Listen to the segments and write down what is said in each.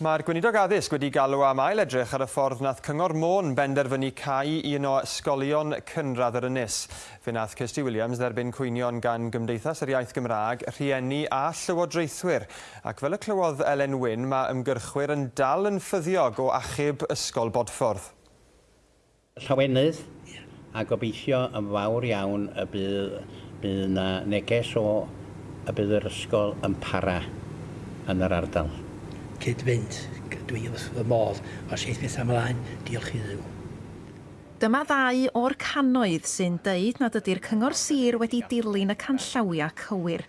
Mae'r gweinidog addysg wedi galw am ail edrych ar y ffordd nath Cyngor Môn benderfynu cau un o ysgolion cynradd yr ynys. Fe nath Kirsty Williams dderbyn cwynion gan Gymdeithas yr Iaith Gymraeg, rhieni a llywodraethwyr. Ac fel y clywodd Elen Wyn, mae ymgyrchwyr yn dal yn ffyddiog o achub ysgol Bodffordd. Llawenydd a gobeithio yn fawr iawn y bydd, bydd yna neges o y bydd yr ysgol yn para yn yr ardal cyd-fynd. Dwi wrth fy modd o seith beth ymlaen. Diolch i ddiw. Dyma ddau o'r canoedd sy'n deud nad ydy'r cyngor sir wedi dilyn y canllawia cywir.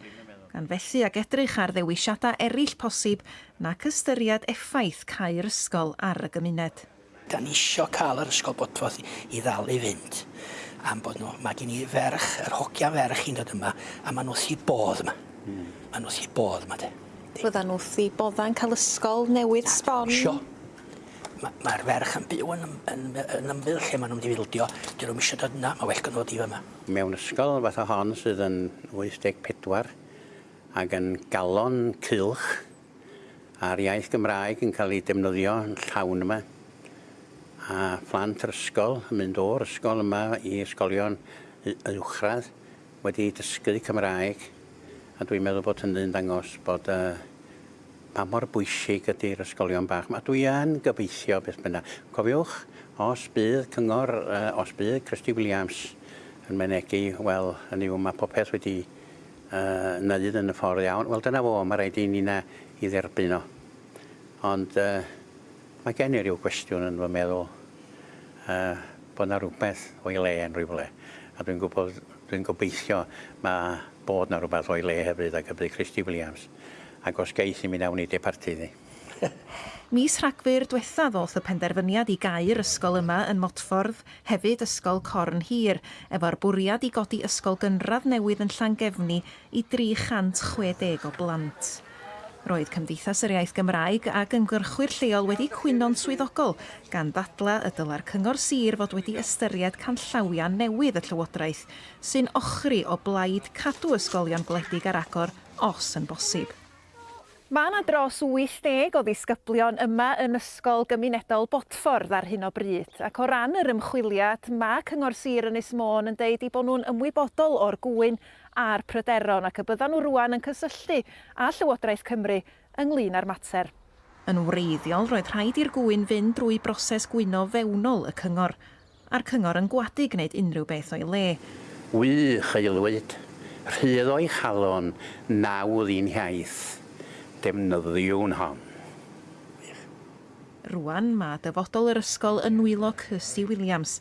Gan fethu ag edrych ar ddewisiadau eraill posib nac ystyried effaith cael ysgol ar y gymuned. Da ni isio cael yr ysgol bodfodd i ddal i fynd. Am bod nhw, mae gen i ferch, yr hogia ferch i'n dod yma, a maen nhw thi bodd yma. Mm. Maen nhw thi bodd yma, de. Byddan nhw thi bodda'n cael ysgol newydd sbon. Sio. Mae'r Ma' ferch yn byw yn ym- yn yn ymyl lle maen nhw'n mynd fildio 'dyn nhw'n eisiau dod yna mae well gynno fo i fyma. Mewn ysgol fath o hon sydd yn 84 ac yn galon cilch a'r iaith Gymraeg yn cael ei defnyddio yn llawn yma a phlant yr ysgol yn mynd o'r ysgol yma i ysgolion uwchradd wedi dysgu Cymraeg A dwi'n meddwl bod hynny'n dangos bod uh, pa mor bwysig ydy'r ysgolion bach. A dwi yn gobeithio beth bynnag. Cofiwch, os bydd cyngor, uh, os bydd Christy Williams yn menegu, wel, yn yw mae popeth wedi uh, wneud yn y ffordd iawn. Wel, dyna fo, mae rhaid i ni na i dderbyn o. Ond uh, mae gen i ryw gwestiwn yn fy meddwl uh, bod yna rhywbeth o'i le yn rhywle. A dwi'n gwybod Dwi'n gobeithio mae bod na rhywbeth o'i le hefyd ar gyfer Christy Williams. Ac os geith i mi nawn i departu ni. Mis Rhagfyr diwetha ddoth y penderfyniad i gair ysgol yma yn Motffordd, hefyd ysgol Corn Hir, efo'r bwriad i godi ysgol gynradd newydd yn Llangefni i 360 o blant. Roedd Cymdeithas yr Iaith Gymraeg ac ymgyrchwyr lleol wedi cwyno'n swyddogol gan ddadla y dyla'r cyngor sir fod wedi ystyried canllawia newydd y Llywodraeth sy'n ochri o blaid cadw ysgolion gwledig ar agor os yn bosib. Mae yna dros 80 o ddisgyblion yma yn Ysgol Gymunedol Botffordd ar hyn o bryd, ac o ran yr ymchwiliad, mae Cyngor Sir Ynys Môn yn deud i bod nhw'n ymwybodol o'r gwyn a'r pryderon ac y byddan nhw rwan yn cysylltu a Llywodraeth Cymru ynglyn â'r mater. Yn wreiddiol, roedd rhaid i'r gwyn fynd drwy broses gwyno fewnol y cyngor, a'r cyngor yn gwadu gwneud unrhyw beth o'i le. Wych aelwyd, rhydd o'i chalon, nawdd i'n hiaith defnyddiwn hon. Rwan mae dyfodol yr ysgol yn wylo Cysy Williams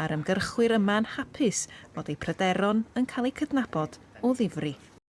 a'r ymgyrchwyr yma'n hapus bod eu pryderon yn cael eu cydnabod o ddifri.